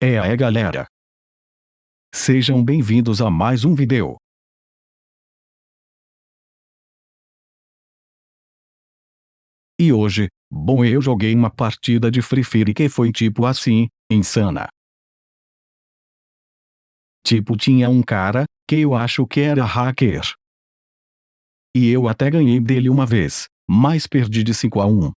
É aí galera. Sejam bem-vindos a mais um vídeo. E hoje, bom eu joguei uma partida de Free Fire que foi tipo assim, insana. Tipo tinha um cara, que eu acho que era hacker. E eu até ganhei dele uma vez, mas perdi de 5 a 1.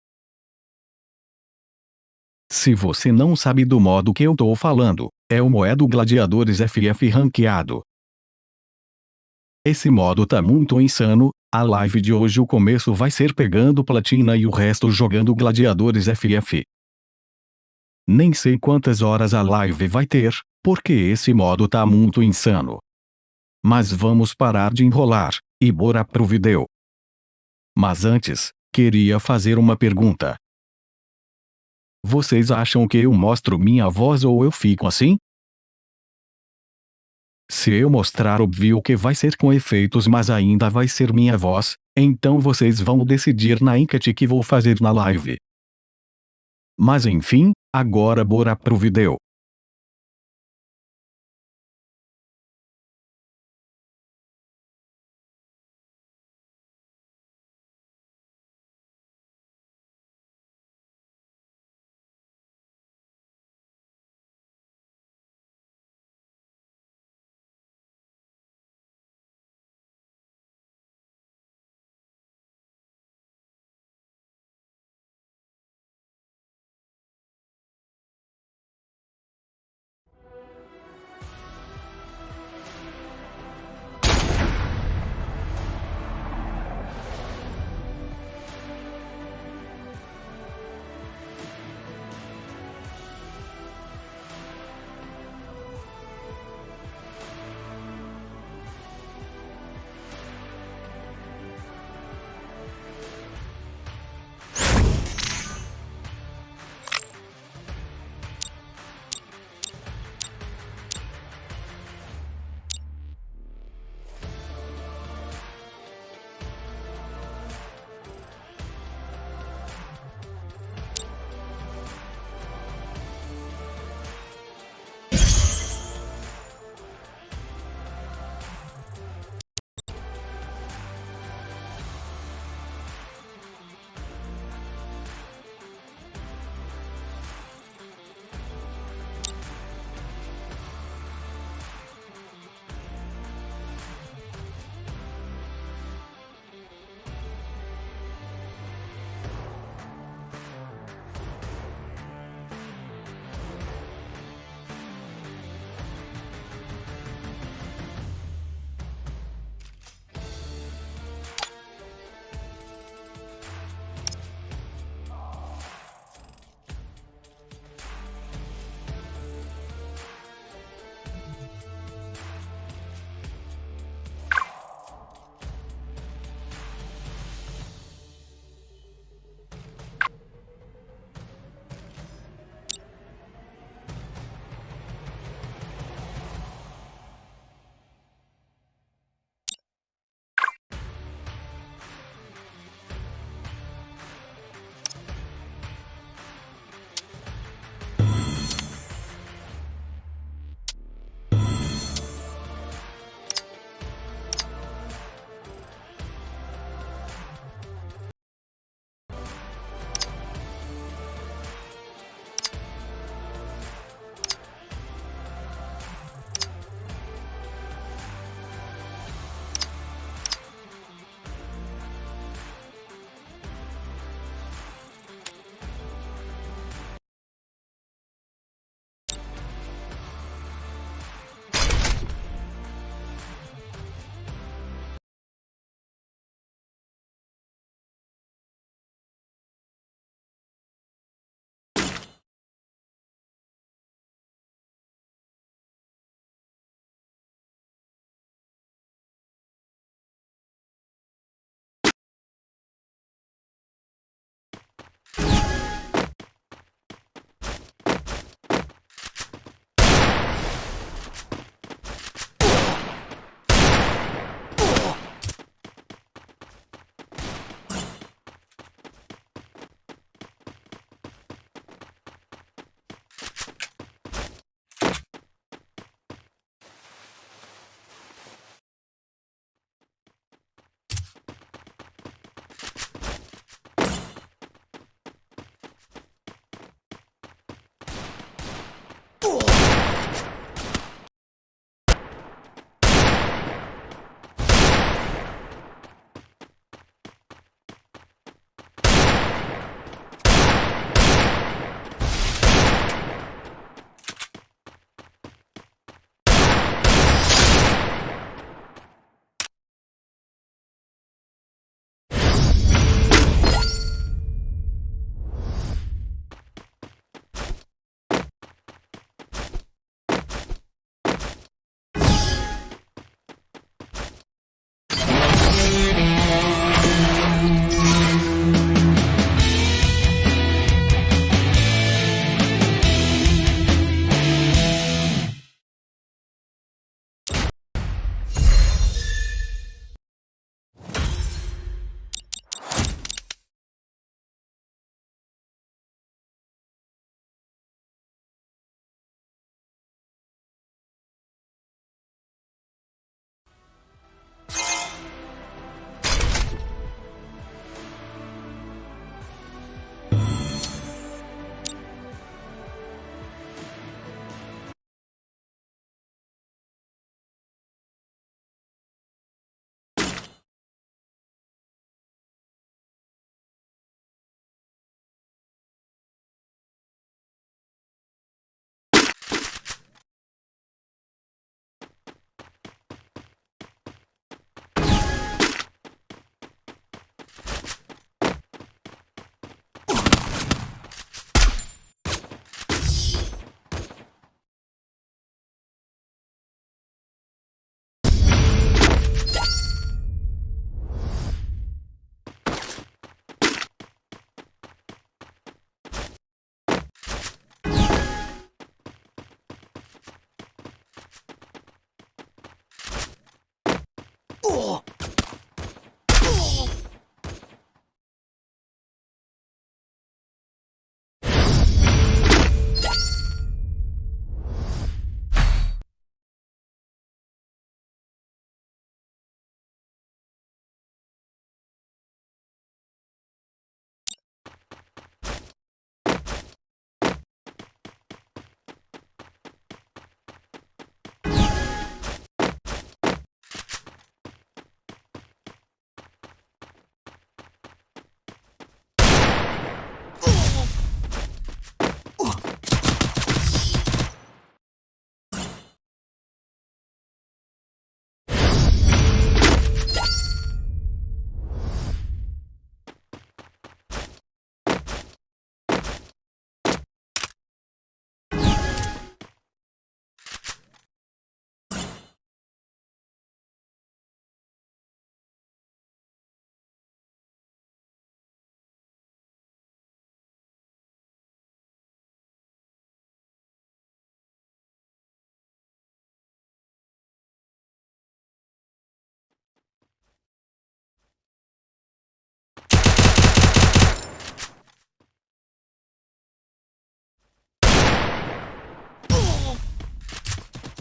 Se você não sabe do modo que eu tô falando, é o modo Gladiadores FF ranqueado. Esse modo tá muito insano, a live de hoje o começo vai ser pegando platina e o resto jogando Gladiadores FF. Nem sei quantas horas a live vai ter, porque esse modo tá muito insano. Mas vamos parar de enrolar, e bora pro vídeo. Mas antes, queria fazer uma pergunta. Vocês acham que eu mostro minha voz ou eu fico assim? Se eu mostrar óbvio que vai ser com efeitos mas ainda vai ser minha voz, então vocês vão decidir na enquete que vou fazer na live. Mas enfim, agora bora pro vídeo.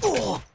Oh!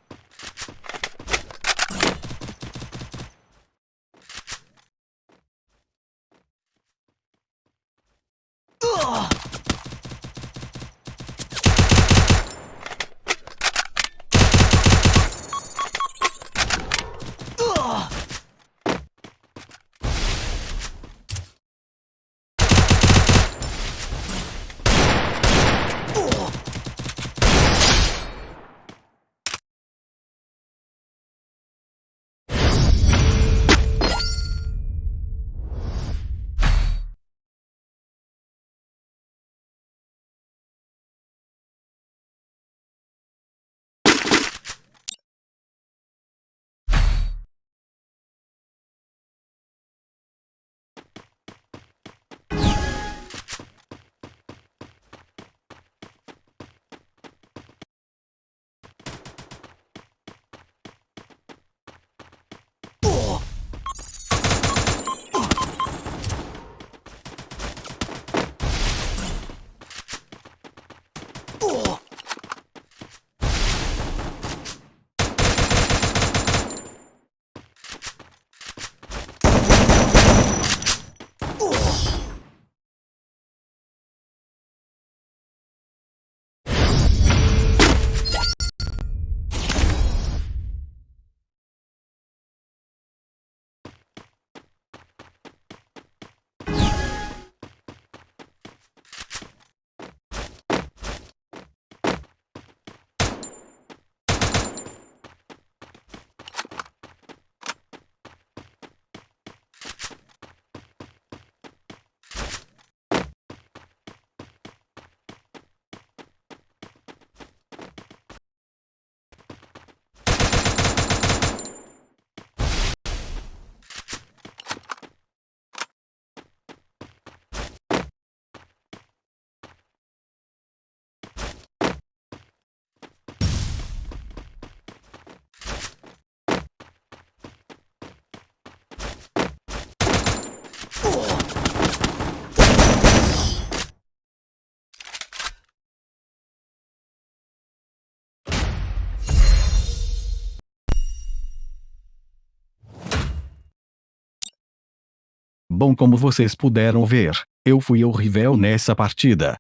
Bom como vocês puderam ver, eu fui horrível nessa partida.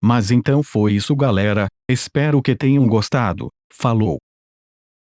Mas então foi isso galera, espero que tenham gostado, falou.